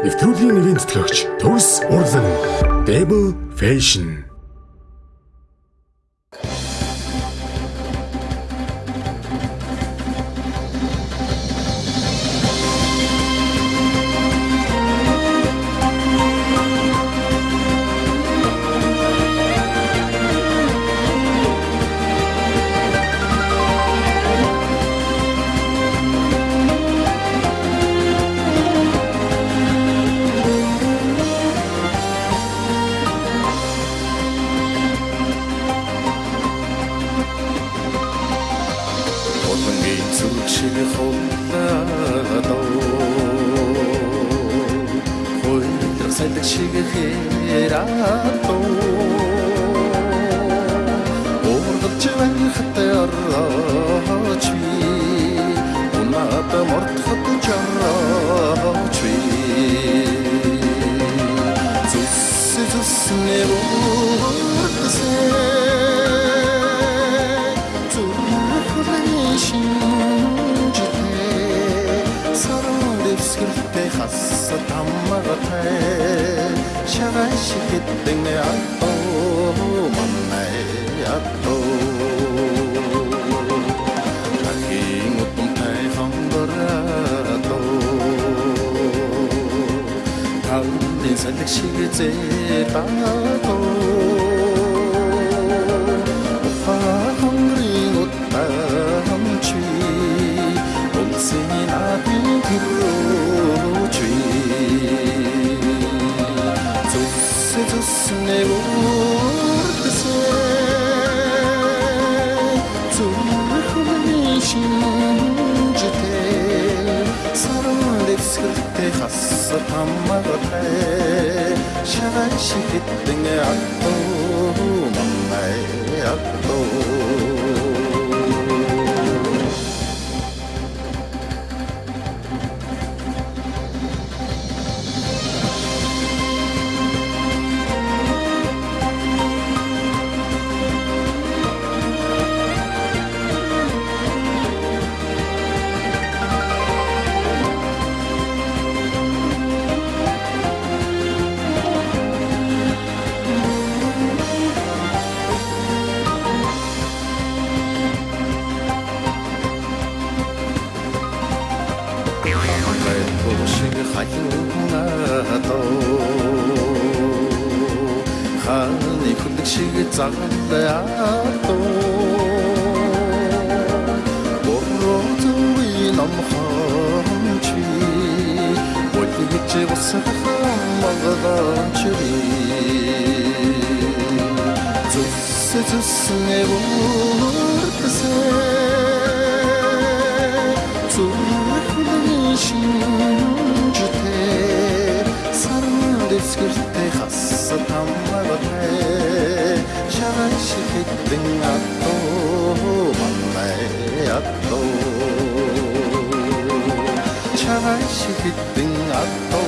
Нэвтрүүлгийн нэрийн тэтгэгч Төгс Урлан Debo Fashion Болонгийн зүрх шиг хулаадоо Хойлох салхи шиг хэраадоо Ургалж байхад орооч би Унаад мордоход жараач би Зүс зүс 샀어 담마같아 샤가시기 땡내 아또 만나에 아또 자기 못좀 타이한 거라도 다음 인생 택시기지 따도 मगले शरण शिकित आतो मम्मे आतो аттуу мамай аттуу шиг хайлуунадоо хааны хүлэг шиг загалаадоо боротуи намханчи болигч усахмагаданчи зүс зүс нэвуртсэ зүрхний шинжтэй дэвсгэртэй хас тамгатай шагай шихэдэн аттуу манай аттуу шагай шихэдэн аттуу манай